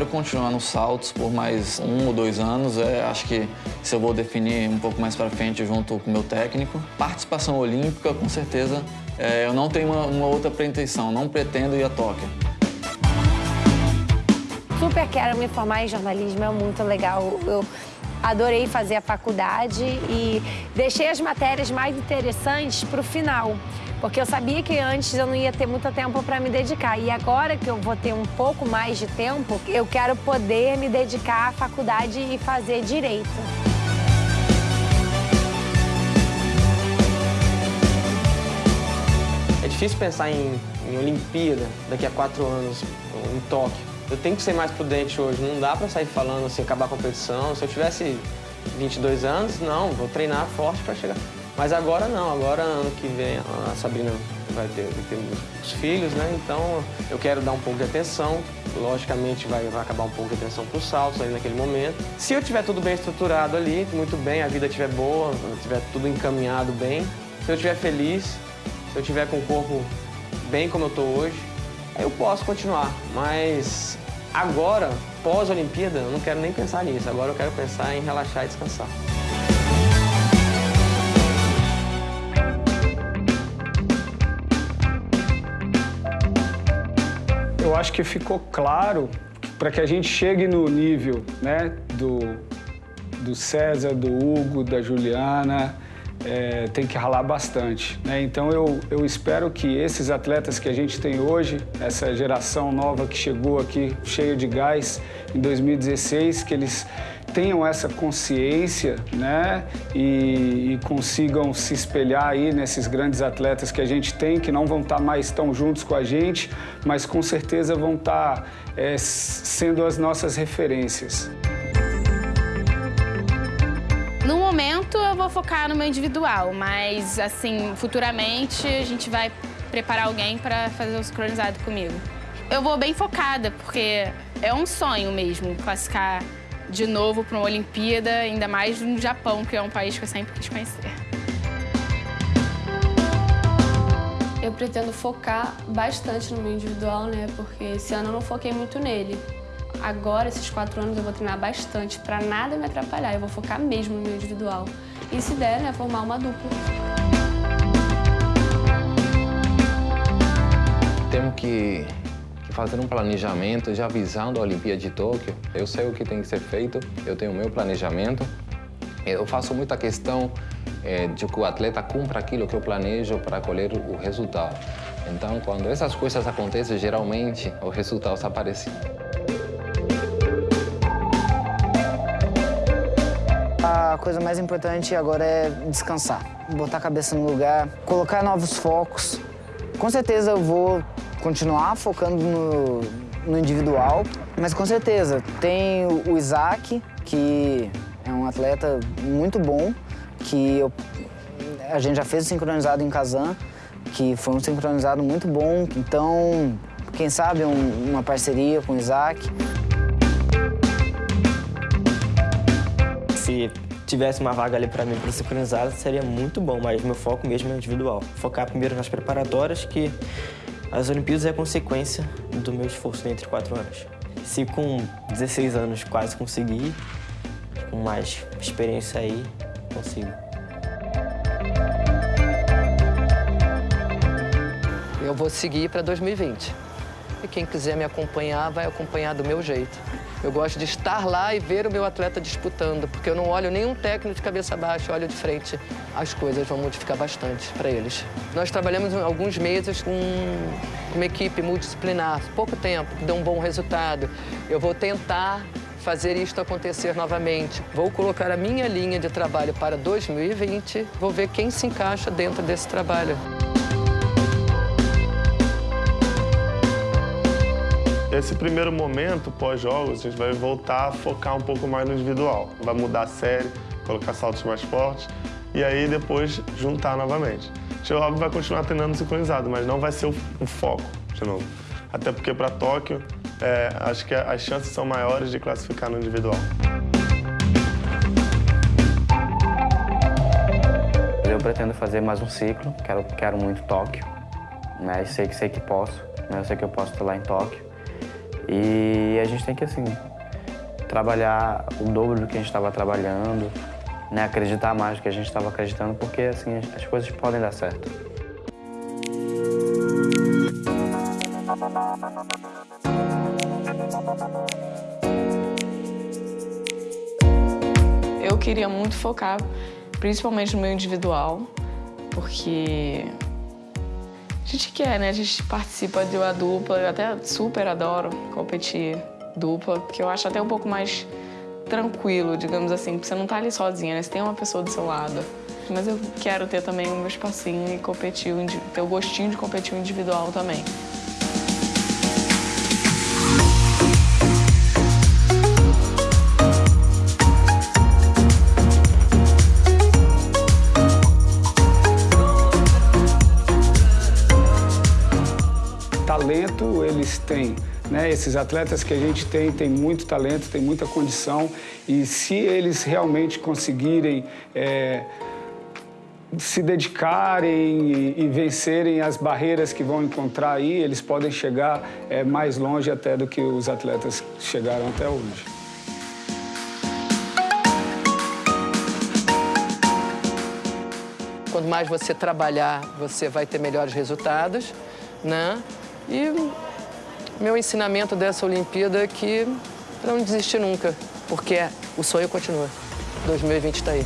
quero continuar nos saltos por mais um ou dois anos. É, acho que se eu vou definir um pouco mais para frente junto com o meu técnico. Participação olímpica, com certeza, é, eu não tenho uma, uma outra pretensão, não pretendo ir a Tóquio. Super quero me formar em jornalismo, é muito legal. Eu adorei fazer a faculdade e deixei as matérias mais interessantes para o final. Porque eu sabia que antes eu não ia ter muito tempo para me dedicar. E agora que eu vou ter um pouco mais de tempo, eu quero poder me dedicar à faculdade e fazer direito. É difícil pensar em, em Olimpíada daqui a quatro anos, em Tóquio. Eu tenho que ser mais prudente hoje. Não dá para sair falando assim, acabar a competição. Se eu tivesse 22 anos, não, vou treinar forte para chegar. Mas agora não, agora ano que vem a Sabrina vai ter, vai ter os filhos, né? Então eu quero dar um pouco de atenção. Logicamente vai, vai acabar um pouco de atenção para os saltos ali naquele momento. Se eu tiver tudo bem estruturado ali, muito bem, a vida estiver boa, tiver tudo encaminhado bem, se eu estiver feliz, se eu estiver com o corpo bem como eu estou hoje, eu posso continuar. Mas agora, pós-Olimpíada, eu não quero nem pensar nisso. Agora eu quero pensar em relaxar e descansar. Acho que ficou claro para que a gente chegue no nível né, do, do César, do Hugo, da Juliana, é, tem que ralar bastante. Né? Então eu, eu espero que esses atletas que a gente tem hoje, essa geração nova que chegou aqui cheia de gás em 2016, que eles tenham essa consciência né, e, e, consigam se espelhar aí nesses grandes atletas que a gente tem, que não vão estar mais tão juntos com a gente, mas com certeza vão estar é, sendo as nossas referências. No momento eu vou focar no meu individual, mas assim, futuramente a gente vai preparar alguém para fazer o sincronizado comigo. Eu vou bem focada, porque é um sonho mesmo classificar de novo para uma Olimpíada, ainda mais no Japão, que é um país que eu sempre quis conhecer. Eu pretendo focar bastante no meu individual, né? Porque esse ano eu não foquei muito nele. Agora, esses quatro anos, eu vou treinar bastante para nada me atrapalhar. Eu vou focar mesmo no meu individual. E se der, né, formar uma dupla. Temos que fazer um planejamento já visando a Olimpíada de Tóquio. Eu sei o que tem que ser feito, eu tenho o meu planejamento. Eu faço muita questão é, de que o atleta cumpra aquilo que eu planejo para colher o resultado. Então, quando essas coisas acontecem, geralmente os resultados aparecem. A coisa mais importante agora é descansar, botar a cabeça no lugar, colocar novos focos. Com certeza eu vou continuar focando no, no individual, mas com certeza tem o Isaac, que é um atleta muito bom, que eu, a gente já fez o sincronizado em Kazan, que foi um sincronizado muito bom, então, quem sabe um, uma parceria com o Isaac. Se tivesse uma vaga ali para mim para sincronizado, seria muito bom, mas meu foco mesmo é individual. Focar primeiro nas preparatórias, que as Olimpíadas é consequência do meu esforço entre quatro anos. Se com 16 anos quase consegui, com mais experiência aí, consigo. Eu vou seguir para 2020. E quem quiser me acompanhar, vai acompanhar do meu jeito. Eu gosto de estar lá e ver o meu atleta disputando, porque eu não olho nenhum técnico de cabeça baixa, olho de frente. As coisas vão modificar bastante para eles. Nós trabalhamos alguns meses com uma equipe multidisciplinar, pouco tempo, deu um bom resultado. Eu vou tentar fazer isto acontecer novamente. Vou colocar a minha linha de trabalho para 2020, vou ver quem se encaixa dentro desse trabalho. Esse primeiro momento, pós-jogos, a gente vai voltar a focar um pouco mais no individual. Vai mudar a série, colocar saltos mais fortes e aí depois juntar novamente. A gente, óbvio, vai continuar treinando sincronizado, mas não vai ser o, o foco de novo. Até porque para Tóquio, é, acho que as chances são maiores de classificar no individual. Eu pretendo fazer mais um ciclo, quero, quero muito Tóquio. Né? Sei, sei que posso, né? eu sei que eu posso estar lá em Tóquio. E a gente tem que, assim, trabalhar o dobro do que a gente estava trabalhando, né? acreditar mais do que a gente estava acreditando, porque, assim, as coisas podem dar certo. Eu queria muito focar, principalmente no meu individual, porque a gente quer, né? A gente participa de uma dupla, eu até super adoro competir dupla, porque eu acho até um pouco mais tranquilo, digamos assim, porque você não tá ali sozinha, né? Você tem uma pessoa do seu lado. Mas eu quero ter também o meu espacinho e competir, ter o gostinho de competir individual também. Talento eles têm. Né? Esses atletas que a gente tem, têm muito talento, têm muita condição e se eles realmente conseguirem é, se dedicarem e, e, vencerem as barreiras que vão encontrar aí, eles podem chegar é, mais longe até do que os atletas chegaram até hoje. Quanto mais você trabalhar, você vai ter melhores resultados, né? E meu ensinamento dessa Olimpíada é que não desistir nunca, porque o sonho continua. 2020 está aí.